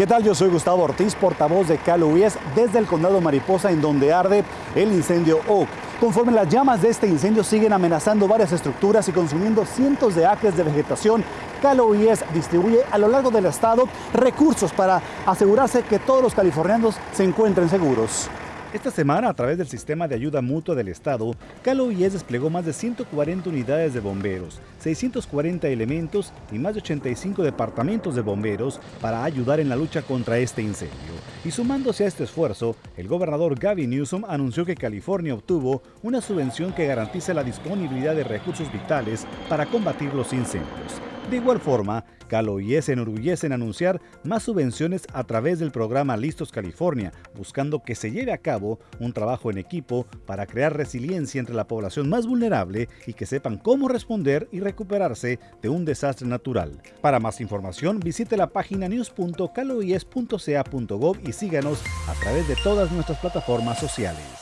¿Qué tal? Yo soy Gustavo Ortiz, portavoz de Calo desde el condado Mariposa, en donde arde el incendio Oak. Conforme las llamas de este incendio siguen amenazando varias estructuras y consumiendo cientos de acres de vegetación, Calo distribuye a lo largo del estado recursos para asegurarse que todos los californianos se encuentren seguros. Esta semana, a través del sistema de ayuda mutua del Estado, Calo IES desplegó más de 140 unidades de bomberos, 640 elementos y más de 85 departamentos de bomberos para ayudar en la lucha contra este incendio. Y sumándose a este esfuerzo, el gobernador Gavin Newsom anunció que California obtuvo una subvención que garantiza la disponibilidad de recursos vitales para combatir los incendios. De igual forma, Calo y se enorgullece en anunciar más subvenciones a través del programa Listos California, buscando que se lleve a cabo un trabajo en equipo para crear resiliencia entre la población más vulnerable y que sepan cómo responder y recuperarse de un desastre natural. Para más información, visite la página news.caloies.ca.gov y síganos a través de todas nuestras plataformas sociales.